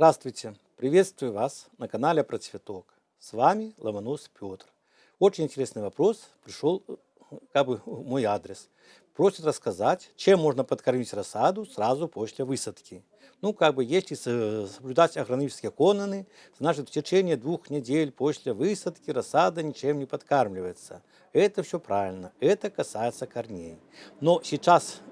Здравствуйте! Приветствую вас на канале Про Цветок. С вами Ломонос Петр. Очень интересный вопрос пришел как бы в мой адрес. Просит рассказать, чем можно подкормить рассаду сразу после высадки. Ну, как бы, если соблюдать агрономические каноны, значит, в течение двух недель после высадки рассада ничем не подкармливается. Это все правильно, это касается корней. Но сейчас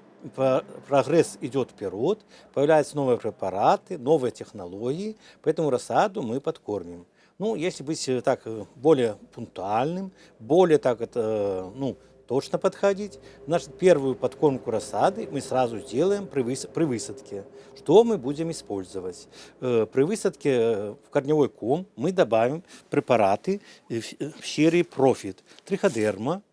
прогресс идет вперед, появляются новые препараты, новые технологии, поэтому рассаду мы подкормим. Ну, если быть э, так э, более пунктуальным, более так это, ну, точно подходить, значит, первую подкормку рассады мы сразу сделаем при, выс при высадке. Что мы будем использовать? Э, при высадке в корневой ком мы добавим препараты в серии Profit, триходерма,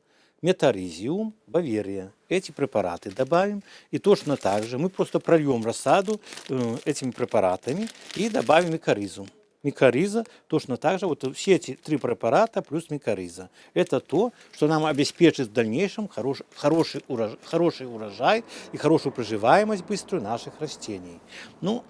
метаризиум, баверия. Эти препараты добавим. И точно так же мы просто прольем рассаду э, этими препаратами и добавим микоризу. Микориза точно так же, вот все эти три препарата плюс микориза. Это то, что нам обеспечит в дальнейшем хорош, хороший, урожай, хороший урожай и хорошую проживаемость быструю наших растений. Ну,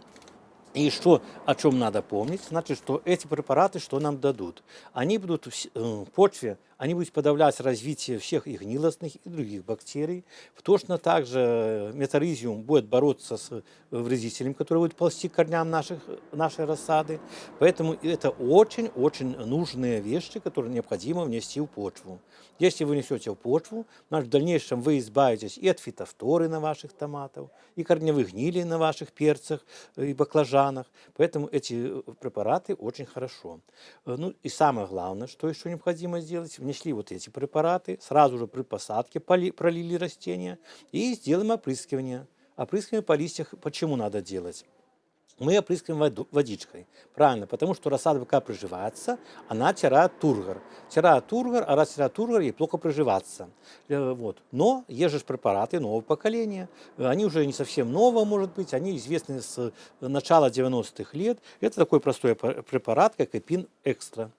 и что, о чем надо помнить, значит, что эти препараты что нам дадут? Они будут в э, почве они будут подавлять развитие всех и гнилостных, и других бактерий. Точно так же метаризиум будет бороться с вредителем, который будет ползти к корням наших, нашей рассады. Поэтому это очень-очень нужные вещи, которые необходимо внести в почву. Если вы несете в почву, значит, в дальнейшем вы избавитесь и от фитофторы на ваших томатах, и корневых гнилей на ваших перцах и баклажанах. Поэтому эти препараты очень хорошо. Ну и самое главное, что еще необходимо сделать, внесли вот эти препараты, сразу же при посадке пролили растения и сделаем опрыскивание. Опрыскивание по листьях почему надо делать? мы опрыскиваем водичкой. Правильно, потому что рассада пока приживается, она теряет тургор. Теряет тургор, а раз теряет тургор, ей плохо приживаться. Э, вот. Но есть же препараты нового поколения. Они уже не совсем новые, может быть, они известны с начала 90-х лет. Это такой простой препарат, как Эпин Экстра.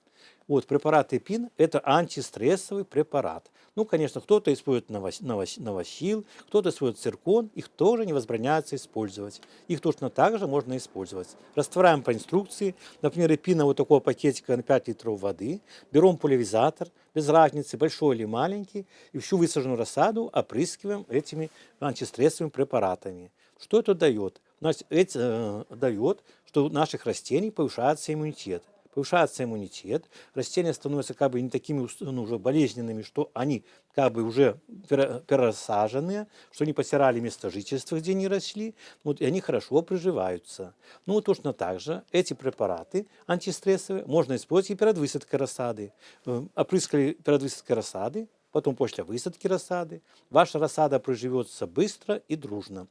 Вот, препарат ЭПИН – это антистрессовый препарат. Ну, конечно, кто-то использует новосил, кто-то использует циркон, их тоже не возбраняется использовать. Их точно так же можно использовать. Растворяем по инструкции, например, эпина вот такого пакетика на 5 литров воды, берем пульверизатор, без разницы, большой или маленький, и всю высаженную рассаду опрыскиваем этими антистрессовыми препаратами. Что это дает? Значит, это э, дает, что у наших растений повышается иммунитет повышается иммунитет, растения становятся как бы не такими ну, уже болезненными, что они как бы уже пересаженные, что они потеряли место жительства, где они росли, вот, и они хорошо приживаются. Ну, точно так же эти препараты антистрессовые можно использовать и перед высадкой рассады. Э, опрыскали перед высадкой рассады, потом после высадки рассады. Ваша рассада приживется быстро и дружно.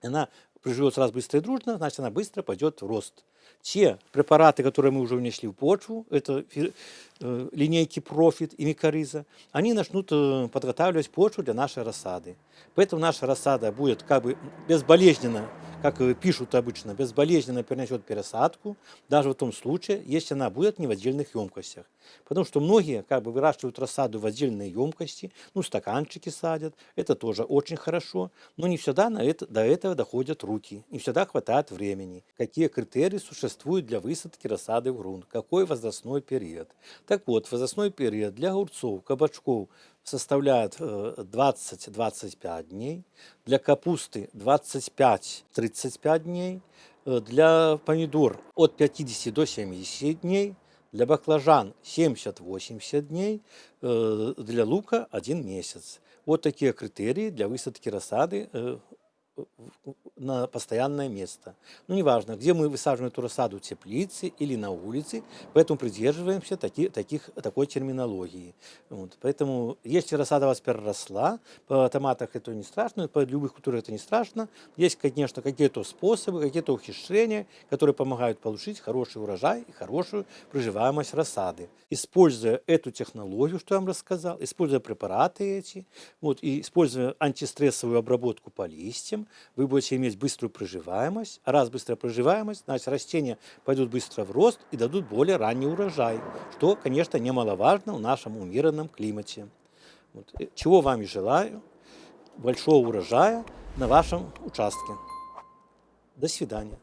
Она приживется раз быстро и дружно, значит, она быстро пойдет в рост. Те препараты, которые мы уже внесли в почву, это э, линейки Profit и Микориза, они начнут э, подготавливать почву для нашей рассады. Поэтому наша рассада будет как бы безболезненно как пишут обычно, безболезненно перенесет пересадку, даже в том случае, если она будет не в отдельных емкостях. Потому что многие как бы выращивают рассаду в отдельные емкости, ну, стаканчики садят, это тоже очень хорошо, но не всегда на это, до этого доходят руки, не всегда хватает времени. Какие критерии существуют для высадки рассады в грунт, какой возрастной период. Так вот, возрастной период для огурцов, кабачков, составляет 20-25 э, дней, для капусты 25-35 дней, э, для помидор от 50 до 70 дней, для баклажан 70-80 дней, э, для лука 1 месяц. Вот такие критерии для высадки рассады на постоянное место. Ну, неважно, где мы высаживаем эту рассаду, в теплице или на улице, поэтому придерживаемся таки, таких, такой терминологии. Вот. Поэтому, если рассада у вас переросла, по томатах это не страшно, по любых культурах это не страшно. Есть, конечно, какие-то способы, какие-то ухищрения, которые помогают получить хороший урожай и хорошую проживаемость рассады. Используя эту технологию, что я вам рассказал, используя препараты эти, вот, и используя антистрессовую обработку по листьям, вы будете иметь быструю проживаемость. А раз быстрая проживаемость, значит растения пойдут быстро в рост и дадут более ранний урожай, что, конечно, немаловажно в нашем умеренном климате. Вот. Чего вам и желаю. Большого урожая на вашем участке. До свидания.